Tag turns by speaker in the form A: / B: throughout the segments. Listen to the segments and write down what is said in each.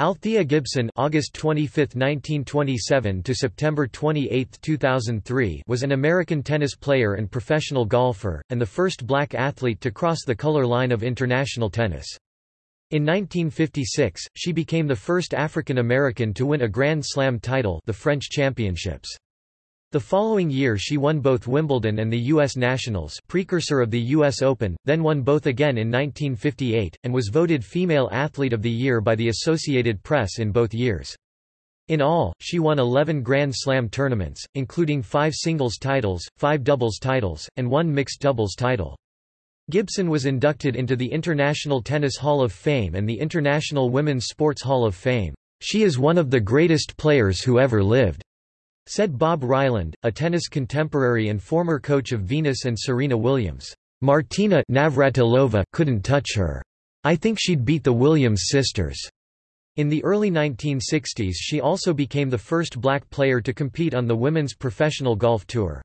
A: Althea Gibson August 25, 1927 to September 28, 2003 was an American tennis player and professional golfer, and the first black athlete to cross the color line of international tennis. In 1956, she became the first African American to win a Grand Slam title the French Championships. The following year she won both Wimbledon and the U.S. Nationals precursor of the U.S. Open, then won both again in 1958, and was voted Female Athlete of the Year by the Associated Press in both years. In all, she won 11 Grand Slam tournaments, including five singles titles, five doubles titles, and one mixed doubles title. Gibson was inducted into the International Tennis Hall of Fame and the International Women's Sports Hall of Fame. She is one of the greatest players who ever lived. Said Bob Ryland, a tennis contemporary and former coach of Venus and Serena Williams. Martina Navratilova couldn't touch her. I think she'd beat the Williams sisters. In the early 1960s she also became the first black player to compete on the Women's Professional Golf Tour.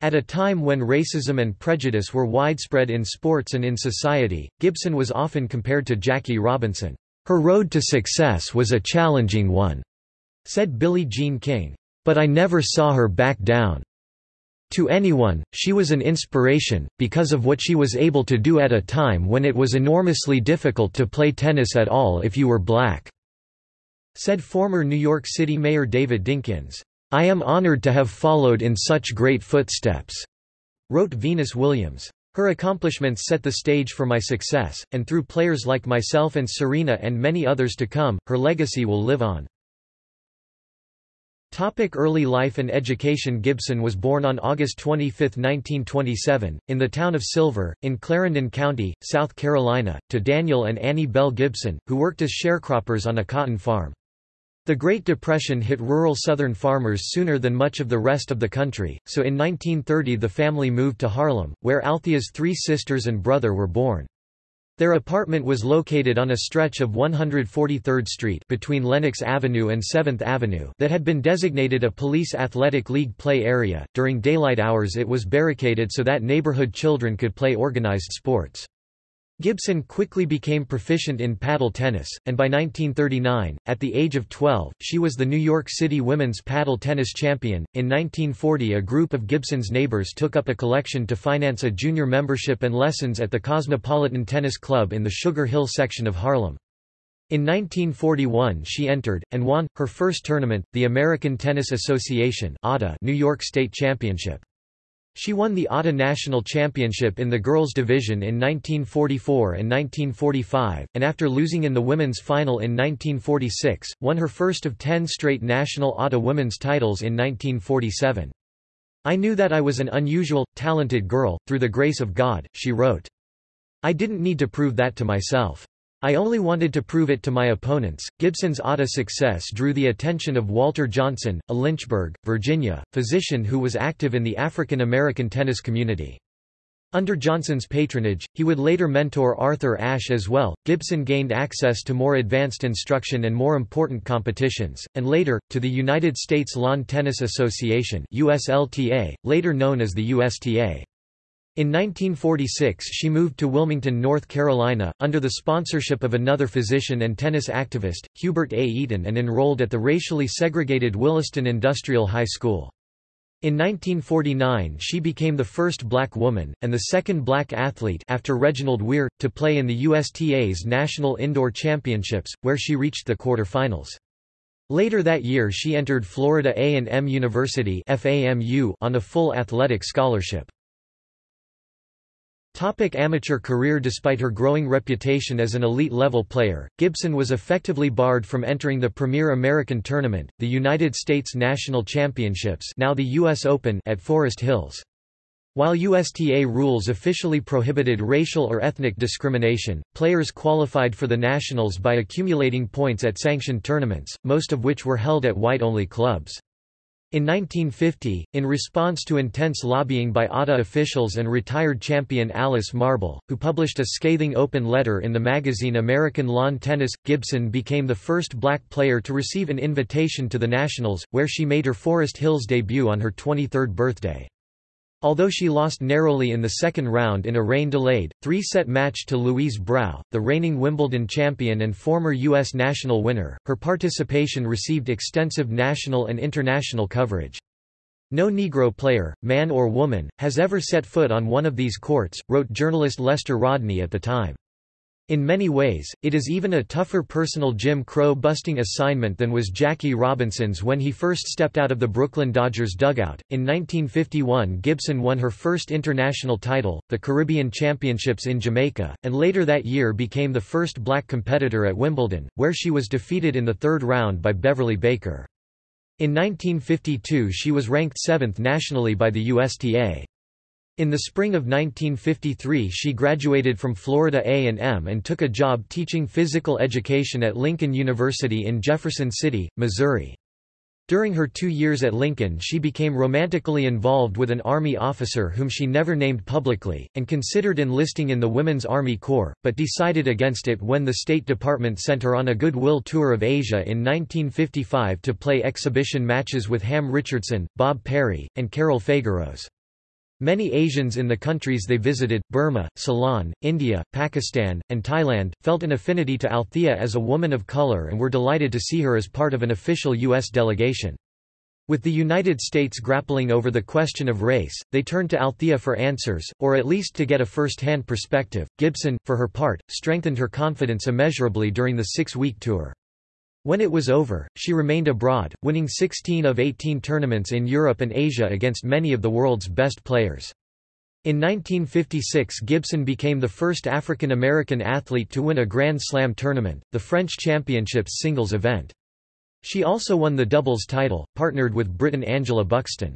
A: At a time when racism and prejudice were widespread in sports and in society, Gibson was often compared to Jackie Robinson. Her road to success was a challenging one, said Billie Jean King. But I never saw her back down. To anyone, she was an inspiration, because of what she was able to do at a time when it was enormously difficult to play tennis at all if you were black," said former New York City Mayor David Dinkins. I am honored to have followed in such great footsteps," wrote Venus Williams. Her accomplishments set the stage for my success, and through players like myself and Serena and many others to come, her legacy will live on. Topic early life and education Gibson was born on August 25, 1927, in the town of Silver, in Clarendon County, South Carolina, to Daniel and Annie Bell Gibson, who worked as sharecroppers on a cotton farm. The Great Depression hit rural Southern farmers sooner than much of the rest of the country, so in 1930 the family moved to Harlem, where Althea's three sisters and brother were born. Their apartment was located on a stretch of 143rd Street between Lenox Avenue and 7th Avenue that had been designated a police athletic league play area. During daylight hours it was barricaded so that neighborhood children could play organized sports. Gibson quickly became proficient in paddle tennis, and by 1939, at the age of 12, she was the New York City women's paddle tennis champion. In 1940, a group of Gibson's neighbors took up a collection to finance a junior membership and lessons at the Cosmopolitan Tennis Club in the Sugar Hill section of Harlem. In 1941 she entered, and won, her first tournament, the American Tennis Association New York State Championship. She won the ATA National Championship in the girls' division in 1944 and 1945, and after losing in the women's final in 1946, won her first of ten straight national ATA women's titles in 1947. I knew that I was an unusual, talented girl, through the grace of God, she wrote. I didn't need to prove that to myself. I only wanted to prove it to my opponents. Gibson's ATA success drew the attention of Walter Johnson, a Lynchburg, Virginia, physician who was active in the African American tennis community. Under Johnson's patronage, he would later mentor Arthur Ashe as well. Gibson gained access to more advanced instruction and more important competitions, and later, to the United States Lawn Tennis Association USLTA, later known as the USTA. In 1946 she moved to Wilmington, North Carolina, under the sponsorship of another physician and tennis activist, Hubert A. Eaton and enrolled at the racially segregated Williston Industrial High School. In 1949 she became the first black woman, and the second black athlete after Reginald Weir, to play in the USTA's National Indoor Championships, where she reached the quarterfinals. Later that year she entered Florida A&M University on a full athletic scholarship. Topic amateur career Despite her growing reputation as an elite-level player, Gibson was effectively barred from entering the premier American tournament, the United States National Championships now the U.S. Open at Forest Hills. While USTA rules officially prohibited racial or ethnic discrimination, players qualified for the Nationals by accumulating points at sanctioned tournaments, most of which were held at white-only clubs. In 1950, in response to intense lobbying by ATA officials and retired champion Alice Marble, who published a scathing open letter in the magazine American Lawn Tennis, Gibson became the first black player to receive an invitation to the Nationals, where she made her Forest Hills debut on her 23rd birthday. Although she lost narrowly in the second round in a rain-delayed, three-set match to Louise Brough, the reigning Wimbledon champion and former U.S. national winner, her participation received extensive national and international coverage. No Negro player, man or woman, has ever set foot on one of these courts, wrote journalist Lester Rodney at the time. In many ways, it is even a tougher personal Jim Crow-busting assignment than was Jackie Robinson's when he first stepped out of the Brooklyn Dodgers dugout. In 1951 Gibson won her first international title, the Caribbean Championships in Jamaica, and later that year became the first black competitor at Wimbledon, where she was defeated in the third round by Beverly Baker. In 1952 she was ranked seventh nationally by the USTA. In the spring of 1953 she graduated from Florida A&M and took a job teaching physical education at Lincoln University in Jefferson City, Missouri. During her two years at Lincoln she became romantically involved with an Army officer whom she never named publicly, and considered enlisting in the Women's Army Corps, but decided against it when the State Department sent her on a goodwill tour of Asia in 1955 to play exhibition matches with Ham Richardson, Bob Perry, and Carol Fageros. Many Asians in the countries they visited, Burma, Ceylon, India, Pakistan, and Thailand, felt an affinity to Althea as a woman of color and were delighted to see her as part of an official U.S. delegation. With the United States grappling over the question of race, they turned to Althea for answers, or at least to get a first-hand perspective. Gibson, for her part, strengthened her confidence immeasurably during the six-week tour. When it was over, she remained abroad, winning 16 of 18 tournaments in Europe and Asia against many of the world's best players. In 1956 Gibson became the first African American athlete to win a Grand Slam tournament, the French Championships singles event. She also won the doubles title, partnered with Briton Angela Buxton.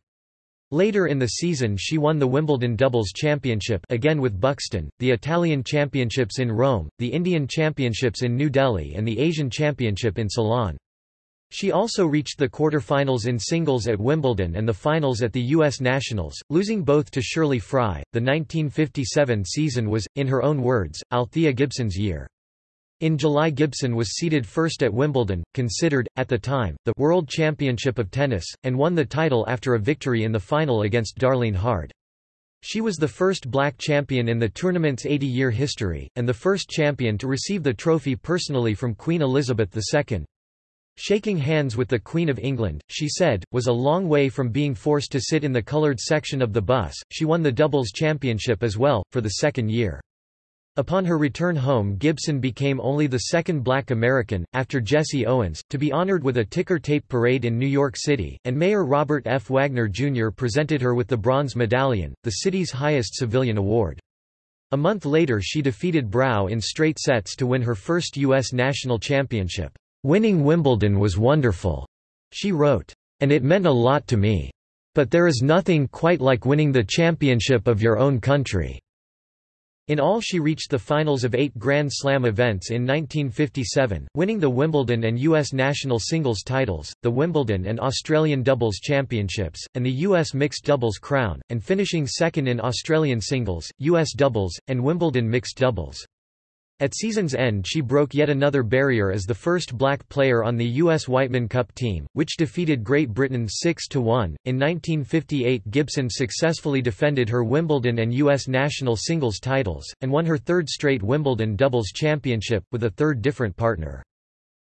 A: Later in the season she won the Wimbledon Doubles Championship again with Buxton, the Italian Championships in Rome, the Indian Championships in New Delhi and the Asian Championship in Ceylon. She also reached the quarter-finals in singles at Wimbledon and the finals at the U.S. Nationals, losing both to Shirley Fry. The 1957 season was, in her own words, Althea Gibson's year. In July Gibson was seeded first at Wimbledon, considered, at the time, the World Championship of Tennis, and won the title after a victory in the final against Darlene Hard. She was the first black champion in the tournament's 80-year history, and the first champion to receive the trophy personally from Queen Elizabeth II. Shaking hands with the Queen of England, she said, was a long way from being forced to sit in the coloured section of the bus. She won the doubles championship as well, for the second year. Upon her return home Gibson became only the second black American, after Jesse Owens, to be honored with a ticker tape parade in New York City, and Mayor Robert F. Wagner Jr. presented her with the Bronze Medallion, the city's highest civilian award. A month later she defeated Brough in straight sets to win her first U.S. national championship. Winning Wimbledon was wonderful, she wrote. And it meant a lot to me. But there is nothing quite like winning the championship of your own country. In all she reached the finals of eight Grand Slam events in 1957, winning the Wimbledon and U.S. national singles titles, the Wimbledon and Australian doubles championships, and the U.S. mixed doubles crown, and finishing second in Australian singles, U.S. doubles, and Wimbledon mixed doubles. At season's end she broke yet another barrier as the first black player on the U.S. Wightman Cup team, which defeated Great Britain 6–1. In 1958 Gibson successfully defended her Wimbledon and U.S. national singles titles, and won her third straight Wimbledon doubles championship, with a third different partner.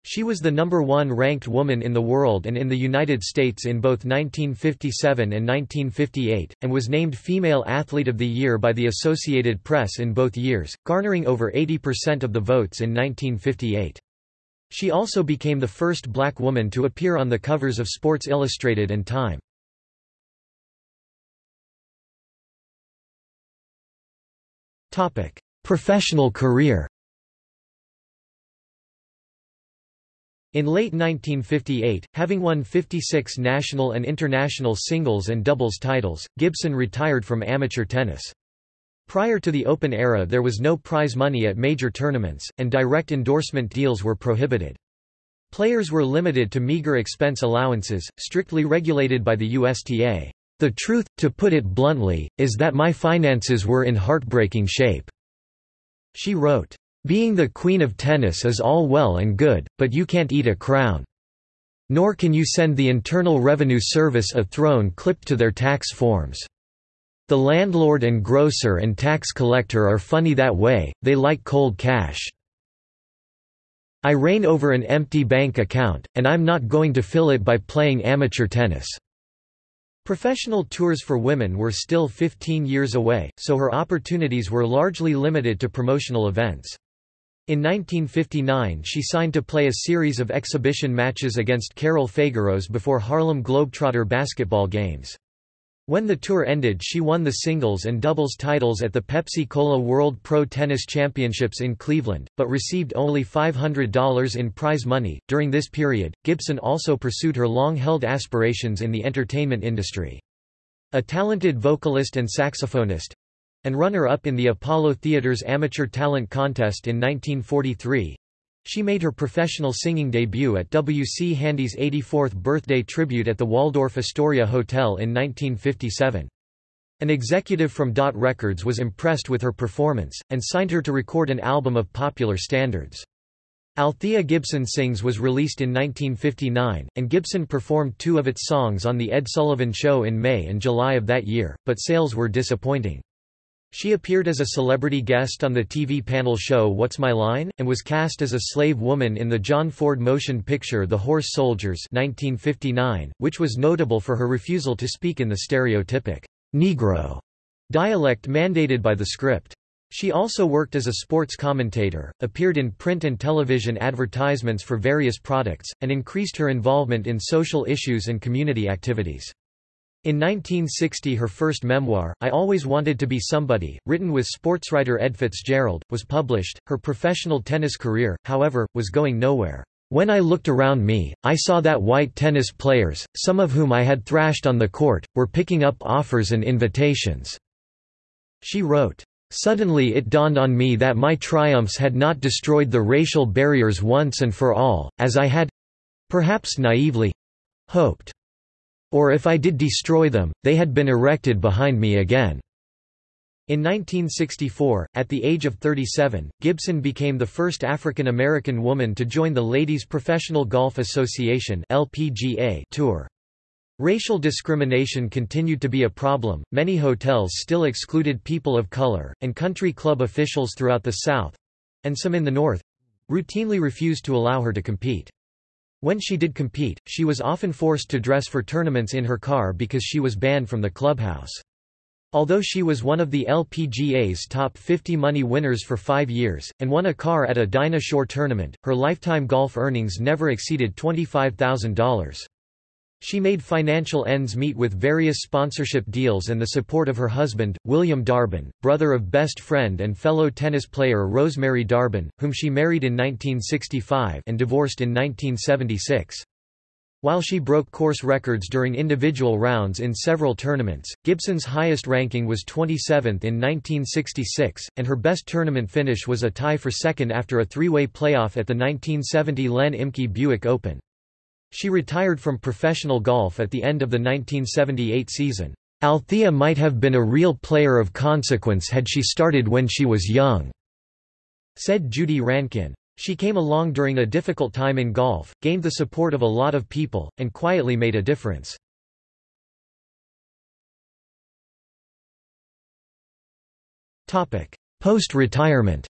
A: She was the number one ranked woman in the world and in the United States in both 1957 and 1958, and was named Female Athlete of the Year by the Associated Press in both years, garnering over 80% of the votes in 1958. She also became the first black woman to appear on the covers of Sports Illustrated and Time. Professional career In late 1958, having won 56 national and international singles and doubles titles, Gibson retired from amateur tennis. Prior to the Open era there was no prize money at major tournaments, and direct endorsement deals were prohibited. Players were limited to meager expense allowances, strictly regulated by the USTA. The truth, to put it bluntly, is that my finances were in heartbreaking shape. She wrote. Being the queen of tennis is all well and good, but you can't eat a crown. Nor can you send the Internal Revenue Service a throne clipped to their tax forms. The landlord and grocer and tax collector are funny that way, they like cold cash. I reign over an empty bank account, and I'm not going to fill it by playing amateur tennis." Professional tours for women were still 15 years away, so her opportunities were largely limited to promotional events. In 1959 she signed to play a series of exhibition matches against Carol Fageros before Harlem Globetrotter basketball games. When the tour ended she won the singles and doubles titles at the Pepsi-Cola World Pro Tennis Championships in Cleveland, but received only $500 in prize money. During this period, Gibson also pursued her long-held aspirations in the entertainment industry. A talented vocalist and saxophonist, and runner-up in the Apollo Theater's Amateur Talent Contest in 1943, she made her professional singing debut at W. C. Handy's 84th birthday tribute at the Waldorf Astoria Hotel in 1957. An executive from Dot Records was impressed with her performance, and signed her to record an album of popular standards. Althea Gibson Sings was released in 1959, and Gibson performed two of its songs on The Ed Sullivan Show in May and July of that year, but sales were disappointing. She appeared as a celebrity guest on the TV panel show What's My Line? and was cast as a slave woman in the John Ford motion picture The Horse Soldiers 1959, which was notable for her refusal to speak in the stereotypic Negro dialect mandated by the script. She also worked as a sports commentator, appeared in print and television advertisements for various products, and increased her involvement in social issues and community activities. In 1960 her first memoir, I Always Wanted to Be Somebody, written with sportswriter Ed Fitzgerald, was published. Her professional tennis career, however, was going nowhere. When I looked around me, I saw that white tennis players, some of whom I had thrashed on the court, were picking up offers and invitations." She wrote, Suddenly it dawned on me that my triumphs had not destroyed the racial barriers once and for all, as I had—perhaps naively—hoped. Or if I did destroy them, they had been erected behind me again. In 1964, at the age of 37, Gibson became the first African American woman to join the Ladies Professional Golf Association (LPGA) tour. Racial discrimination continued to be a problem, many hotels still excluded people of color, and country club officials throughout the South—and some in the North—routinely refused to allow her to compete. When she did compete, she was often forced to dress for tournaments in her car because she was banned from the clubhouse. Although she was one of the LPGA's top 50 money winners for five years, and won a car at a Dinah Shore tournament, her lifetime golf earnings never exceeded $25,000. She made financial ends meet with various sponsorship deals and the support of her husband, William Darben, brother of best friend and fellow tennis player Rosemary Darben, whom she married in 1965 and divorced in 1976. While she broke course records during individual rounds in several tournaments, Gibson's highest ranking was 27th in 1966, and her best tournament finish was a tie for second after a three-way playoff at the 1970 Len Immke Buick Open. She retired from professional golf at the end of the 1978 season. Althea might have been a real player of consequence had she started when she was young, said Judy Rankin. She came along during a difficult time in golf, gained the support of a lot of people, and quietly made a difference. Post-retirement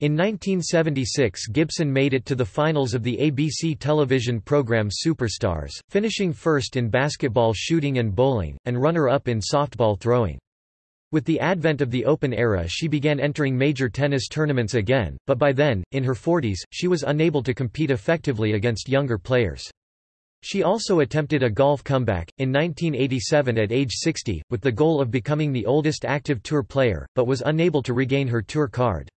A: In 1976 Gibson made it to the finals of the ABC television program Superstars, finishing first in basketball shooting and bowling, and runner-up in softball throwing. With the advent of the Open era she began entering major tennis tournaments again, but by then, in her 40s, she was unable to compete effectively against younger players. She also attempted a golf comeback, in 1987 at age 60, with the goal of becoming the oldest active tour player, but was unable to regain her tour card.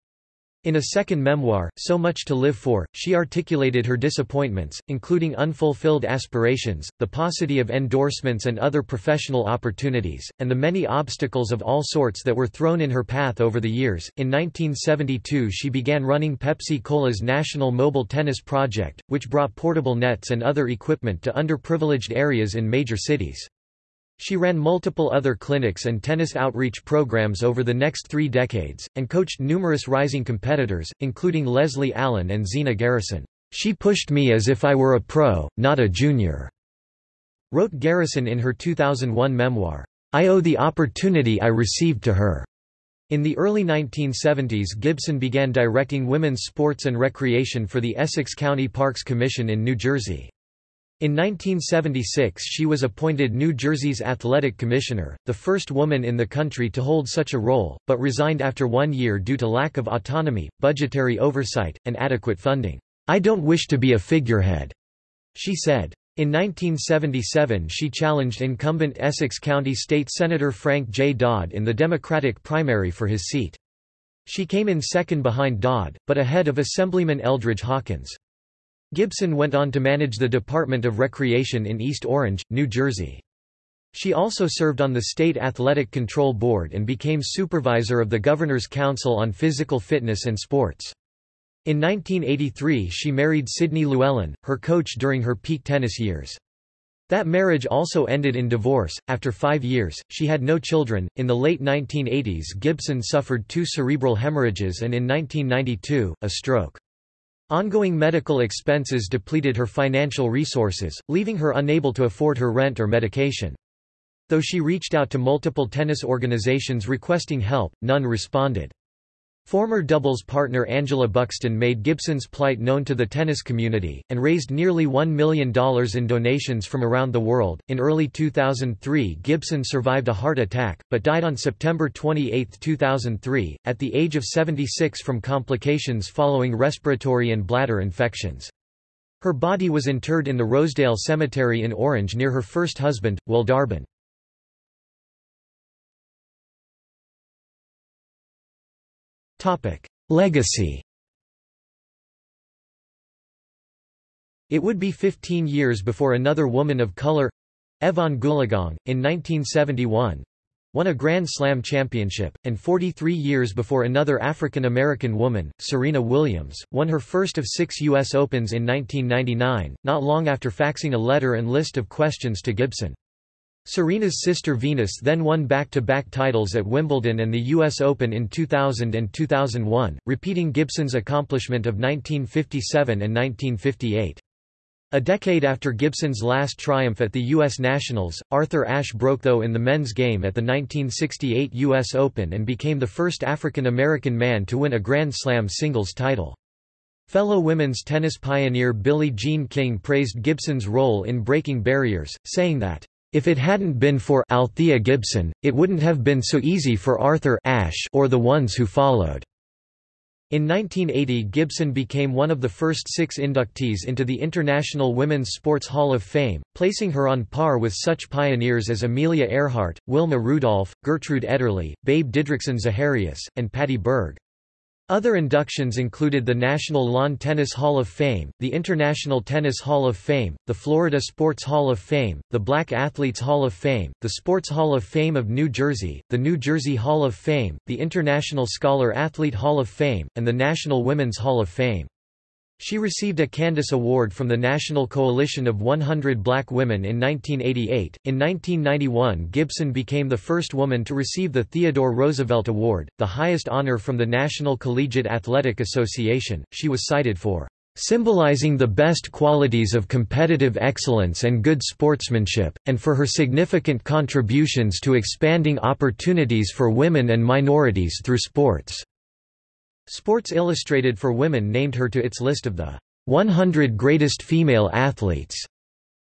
A: In a second memoir, So Much to Live For, she articulated her disappointments, including unfulfilled aspirations, the paucity of endorsements and other professional opportunities, and the many obstacles of all sorts that were thrown in her path over the years. In 1972, she began running Pepsi Cola's National Mobile Tennis Project, which brought portable nets and other equipment to underprivileged areas in major cities. She ran multiple other clinics and tennis outreach programs over the next three decades, and coached numerous rising competitors, including Leslie Allen and Zina Garrison. She pushed me as if I were a pro, not a junior. wrote Garrison in her 2001 memoir, I owe the opportunity I received to her. In the early 1970s Gibson began directing women's sports and recreation for the Essex County Parks Commission in New Jersey. In 1976 she was appointed New Jersey's athletic commissioner, the first woman in the country to hold such a role, but resigned after one year due to lack of autonomy, budgetary oversight, and adequate funding. I don't wish to be a figurehead, she said. In 1977 she challenged incumbent Essex County State Senator Frank J. Dodd in the Democratic primary for his seat. She came in second behind Dodd, but ahead of Assemblyman Eldridge Hawkins. Gibson went on to manage the Department of Recreation in East Orange, New Jersey. She also served on the State Athletic Control Board and became supervisor of the Governor's Council on Physical Fitness and Sports. In 1983 she married Sidney Llewellyn, her coach during her peak tennis years. That marriage also ended in divorce. After five years, she had no children. In the late 1980s, Gibson suffered two cerebral hemorrhages and in 1992, a stroke. Ongoing medical expenses depleted her financial resources, leaving her unable to afford her rent or medication. Though she reached out to multiple tennis organizations requesting help, none responded. Former doubles partner Angela Buxton made Gibson's plight known to the tennis community, and raised nearly $1 million in donations from around the world. In early 2003, Gibson survived a heart attack, but died on September 28, 2003, at the age of 76 from complications following respiratory and bladder infections. Her body was interred in the Rosedale Cemetery in Orange near her first husband, Will Darben. Legacy It would be 15 years before another woman of color—Evonne Goolagong, in 1971, won a Grand Slam championship, and 43 years before another African American woman, Serena Williams, won her first of six U.S. Opens in 1999, not long after faxing a letter and list of questions to Gibson. Serena's sister Venus then won back-to-back -back titles at Wimbledon and the US Open in 2000 and 2001, repeating Gibson's accomplishment of 1957 and 1958. A decade after Gibson's last triumph at the U.S. Nationals, Arthur Ashe broke though in the men's game at the 1968 U.S. Open and became the first African American man to win a Grand Slam singles title. Fellow women's tennis pioneer Billie Jean King praised Gibson's role in breaking barriers, saying that, if it hadn't been for Althea Gibson, it wouldn't have been so easy for Arthur Ashe or the ones who followed. In 1980 Gibson became one of the first six inductees into the International Women's Sports Hall of Fame, placing her on par with such pioneers as Amelia Earhart, Wilma Rudolph, Gertrude Ederle, Babe Didrikson Zaharias, and Patty Berg. Other inductions included the National Lawn Tennis Hall of Fame, the International Tennis Hall of Fame, the Florida Sports Hall of Fame, the Black Athletes Hall of Fame, the Sports Hall of Fame of New Jersey, the New Jersey Hall of Fame, the International Scholar Athlete Hall of Fame, and the National Women's Hall of Fame. She received a Candace Award from the National Coalition of 100 Black Women in 1988. In 1991, Gibson became the first woman to receive the Theodore Roosevelt Award, the highest honor from the National Collegiate Athletic Association. She was cited for symbolizing the best qualities of competitive excellence and good sportsmanship, and for her significant contributions to expanding opportunities for women and minorities through sports. Sports Illustrated for Women named her to its list of the 100 Greatest Female Athletes.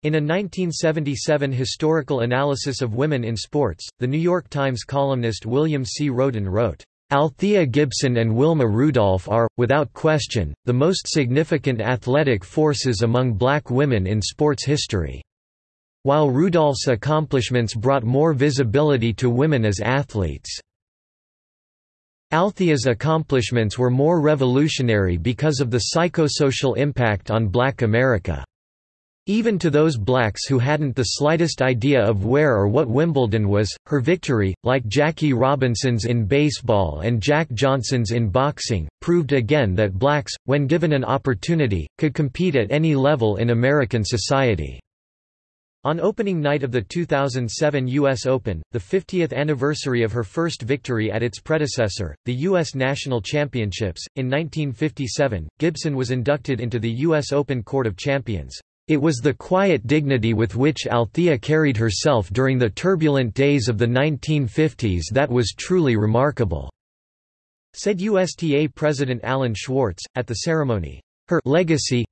A: In a 1977 historical analysis of women in sports, The New York Times columnist William C. Rhoden wrote, Althea Gibson and Wilma Rudolph are, without question, the most significant athletic forces among black women in sports history. While Rudolph's accomplishments brought more visibility to women as athletes, Althea's accomplishments were more revolutionary because of the psychosocial impact on black America. Even to those blacks who hadn't the slightest idea of where or what Wimbledon was, her victory, like Jackie Robinson's in baseball and Jack Johnson's in boxing, proved again that blacks, when given an opportunity, could compete at any level in American society. On opening night of the 2007 U.S. Open, the 50th anniversary of her first victory at its predecessor, the U.S. National Championships, in 1957, Gibson was inducted into the U.S. Open Court of Champions. It was the quiet dignity with which Althea carried herself during the turbulent days of the 1950s that was truly remarkable," said USTA President Alan Schwartz, at the ceremony. Her legacy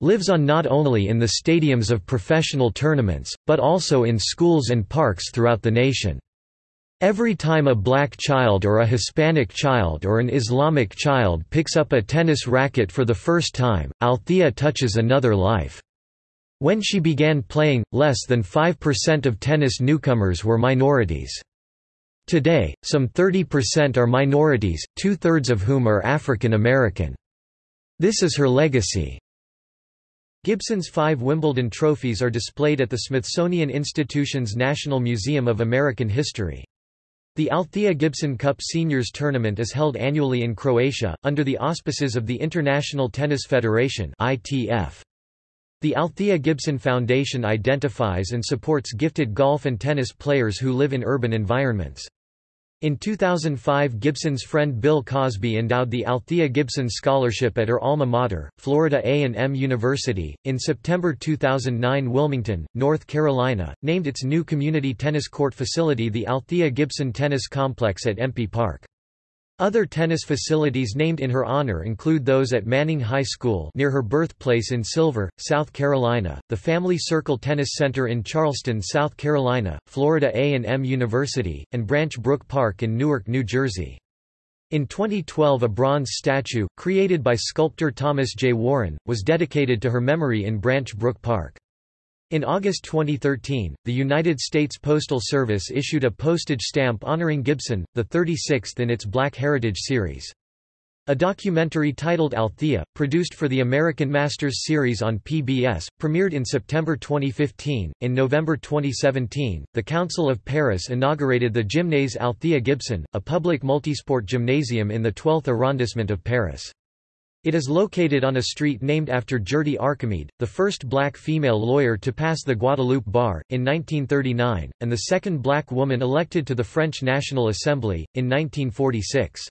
A: lives on not only in the stadiums of professional tournaments, but also in schools and parks throughout the nation. Every time a black child or a Hispanic child or an Islamic child picks up a tennis racket for the first time, Althea touches another life. When she began playing, less than 5% of tennis newcomers were minorities. Today, some 30% are minorities, two-thirds of whom are African American. This is her legacy. Gibson's five Wimbledon trophies are displayed at the Smithsonian Institution's National Museum of American History. The Althea Gibson Cup Seniors Tournament is held annually in Croatia, under the auspices of the International Tennis Federation The Althea Gibson Foundation identifies and supports gifted golf and tennis players who live in urban environments. In 2005 Gibson's friend Bill Cosby endowed the Althea Gibson Scholarship at her alma mater, Florida A&M University. In September 2009 Wilmington, North Carolina, named its new community tennis court facility the Althea Gibson Tennis Complex at Empie Park. Other tennis facilities named in her honor include those at Manning High School near her birthplace in Silver, South Carolina, the Family Circle Tennis Center in Charleston, South Carolina, Florida A&M University, and Branch Brook Park in Newark, New Jersey. In 2012 a bronze statue, created by sculptor Thomas J. Warren, was dedicated to her memory in Branch Brook Park. In August 2013, the United States Postal Service issued a postage stamp honoring Gibson, the 36th in its Black Heritage series. A documentary titled Althea, produced for the American Masters series on PBS, premiered in September 2015. In November 2017, the Council of Paris inaugurated the Gymnase Althea Gibson, a public multisport gymnasium in the 12th arrondissement of Paris. It is located on a street named after Gertie Archimede, the first black female lawyer to pass the Guadeloupe bar, in 1939, and the second black woman elected to the French National Assembly, in 1946.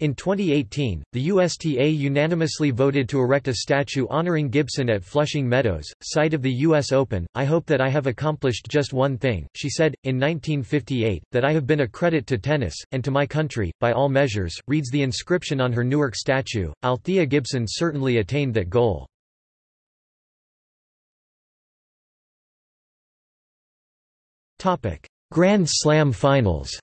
A: In 2018, the USTA unanimously voted to erect a statue honoring Gibson at Flushing Meadows, site of the U.S. Open. I hope that I have accomplished just one thing, she said, in 1958, that I have been a credit to tennis, and to my country, by all measures, reads the inscription on her Newark statue. Althea Gibson certainly attained that goal. Grand Slam finals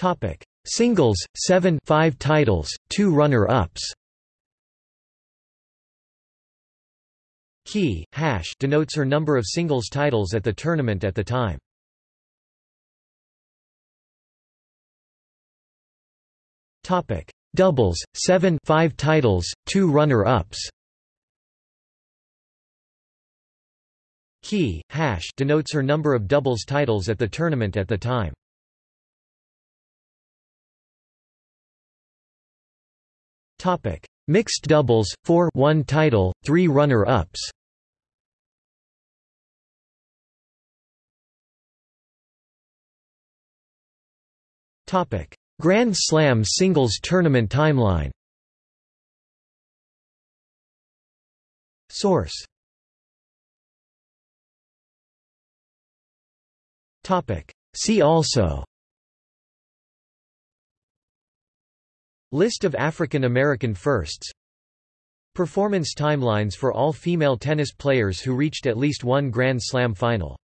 A: Topic: Singles, 7 5 titles, 2 runner-ups. Key hash denotes her number of singles titles at the tournament at the time. Topic: Doubles, 7 5 titles, 2 runner-ups. Key hash denotes her number of doubles titles at the tournament at the time. Topic: Mixed doubles, 4 1 title, 3 runner-ups. Topic: Grand Slam singles tournament timeline. Source. Topic: See also List of African American firsts. Performance timelines for all female tennis players who reached at least one Grand Slam final